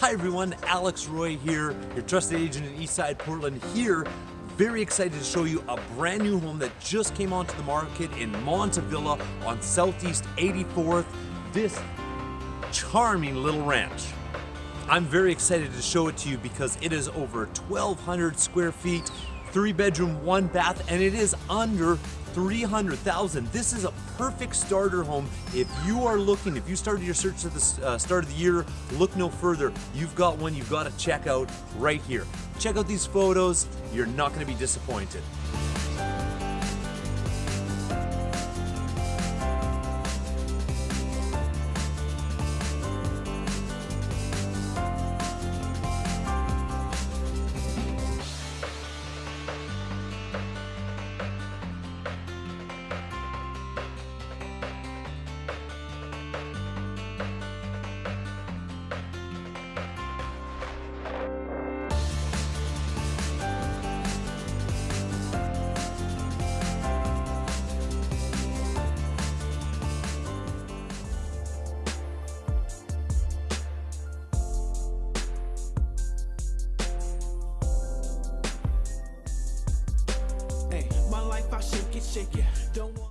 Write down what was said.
Hi everyone, Alex Roy here, your trusted agent in Eastside Portland here. Very excited to show you a brand new home that just came onto the market in Montavilla on Southeast 84th. This charming little ranch. I'm very excited to show it to you because it is over 1,200 square feet, three bedroom, one bath, and it is under 300,000. This is a perfect starter home. If you are looking, if you started your search at the uh, start of the year, look no further. You've got one you've got to check out right here. Check out these photos. You're not going to be disappointed. Life I shake it, shake it. Don't